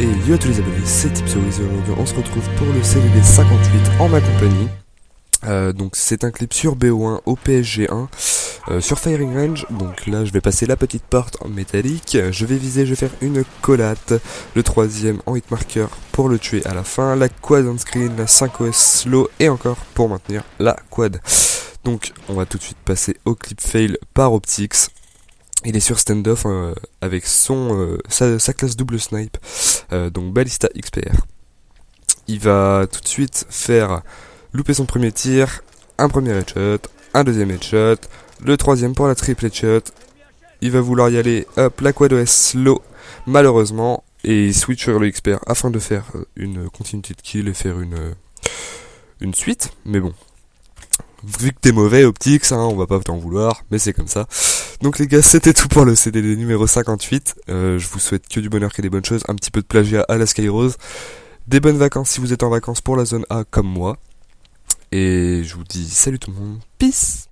Et yo tous les abonnés, c'est Tipsoris et aujourd'hui on se retrouve pour le CDD 58 en ma compagnie. Euh, donc c'est un clip sur BO1 au PSG1 euh, sur Firing Range. Donc là je vais passer la petite porte en métallique. Je vais viser, je vais faire une collate. Le troisième en hitmarker pour le tuer à la fin. La quad on screen, la 5OS slow et encore pour maintenir la quad. Donc on va tout de suite passer au clip fail par Optics. Il est sur standoff euh, avec son euh, sa, classe double snipe, donc Ballista XPR. Il va tout de suite faire louper son premier tir, un premier headshot, un deuxième headshot, le troisième pour la triple headshot. Il va vouloir y aller, hop, la quad OS slow, malheureusement, et il switch sur le XPR afin de faire une continuité de kill et faire une, une suite. Mais bon, vu que t'es mauvais, Optics, hein, on va pas t'en vouloir, mais c'est comme ça. Donc les gars, c'était tout pour le CDD numéro 58. Euh, je vous souhaite que du bonheur, que des bonnes choses, un petit peu de plagiat à la Skyrose, des bonnes vacances si vous êtes en vacances pour la zone A comme moi. Et je vous dis salut tout le monde, peace